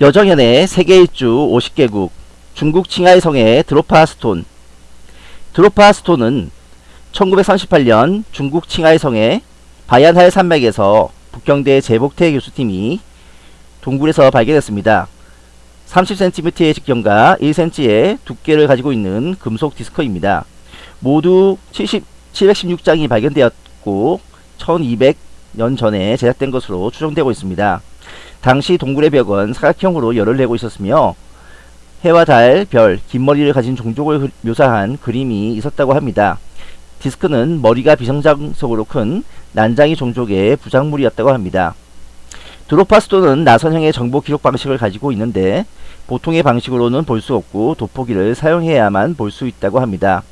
여정연의 세계 일주 50개국 중국 칭하이 성의 드로파 스톤 드로파 스톤은 1938년 중국 칭하이 성의 바얀할 산맥에서 북경대 제복태 교수팀이 동굴에서 발견했습니다. 30cm의 직경과 1cm의 두께를 가지고 있는 금속 디스크입니다. 모두 70, 716장이 발견되었고 1200년 전에 제작된 것으로 추정되고 있습니다. 당시 동굴의 벽은 사각형으로 열을 내고 있었으며 해와 달, 별, 긴 머리를 가진 종족을 묘사한 그림이 있었다고 합니다. 디스크는 머리가 비정상적으로 큰 난장이 종족의 부작물이었다고 합니다. 드로파스토는 나선형의 정보 기록 방식을 가지고 있는데 보통의 방식으로는 볼 수 없고 돋보기를 사용해야만 볼 수 있다고 합니다.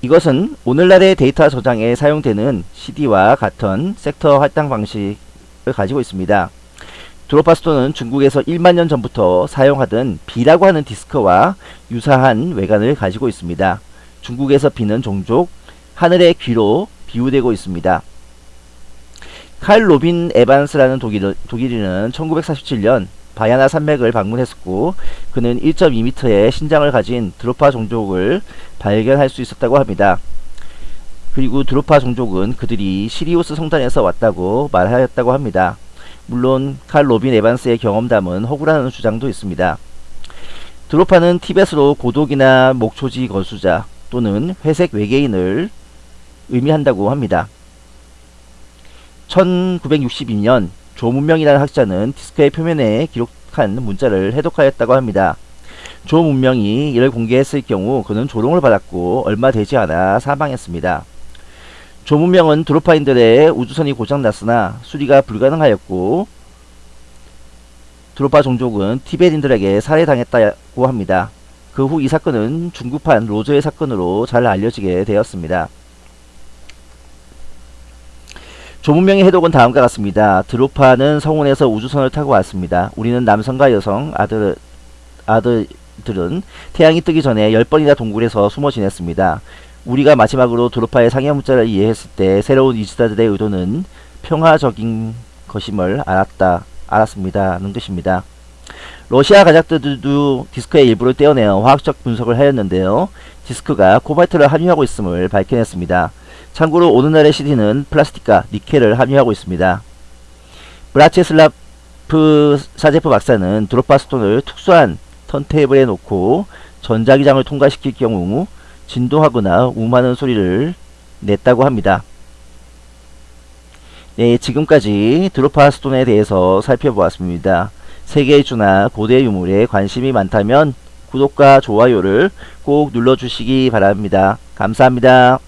이것은 오늘날의 데이터 저장에 사용되는 CD와 같은 섹터 할당 방식을 가지고 있습니다. 드로파스톤은 중국에서 1만 년 전부터 사용하던 B라고 하는 디스크와 유사한 외관을 가지고 있습니다. 중국에서 비는 종족 하늘의 귀로 비유되고 있습니다. 칼 로빈 에반스라는 독일, 독일인은 1947년 바야나 산맥을 방문했었고 그는 1.2m의 신장을 가진 드로파 종족을 발견할 수 있었다고 합니다. 그리고 드로파 종족은 그들이 시리우스 성단에서 왔다고 말하였다고 합니다. 물론 칼 로빈 에반스의 경험담은 허구라는 주장도 있습니다. 드로파는 티벳어로 고독이나 목초지 거주자 또는 회색 외계인을 의미한다고 합니다. 1962년 조문명이라는 학자는 디스크의 표면에 기록한 문자를 해독하였다고 합니다. 조 문명이 이를 공개했을 경우 그는 조롱을 받았고 얼마 되지 않아 사망했습니다. 조문명은 드로파인들의 우주선이 고장났으나 수리가 불가능하였고 드로파 종족은 티베린들에게 살해당했다고 합니다. 그 후 이 사건은 중국판 로저의 사건으로 잘 알려지게 되었습니다. 조문명의 해독은 다음과 같습니다. 드로파는 성운에서 우주선을 타고 왔습니다. 우리는 남성과 여성, 아들, 아들들은 태양이 뜨기 전에 10번이나 동굴에서 숨어 지냈습니다. 우리가 마지막으로 드로파의 상형 문자를 이해했을 때 새로운 이주자들의 의도는 평화적인 것임을 알았다, 알았습니다 는 뜻입니다. 러시아 과학자들도 디스크의 일부를 떼어내어 화학적 분석을 하였는데요. 디스크가 코발트를 함유하고 있음을 밝혀냈습니다. 참고로 오늘날의 CD는 플라스틱과 니켈을 함유하고 있습니다. 브라체슬라프 사제프 박사는 드로파스톤을 특수한 턴테이블에 놓고 전자기장을 통과시킬 경우 진동하거나 우음하는 소리를 냈다고 합니다. 네, 지금까지 드로파스톤에 대해서 살펴보았습니다. 세계주나 고대 유물에 관심이 많다면 구독과 좋아요를 꼭 눌러주시기 바랍니다. 감사합니다.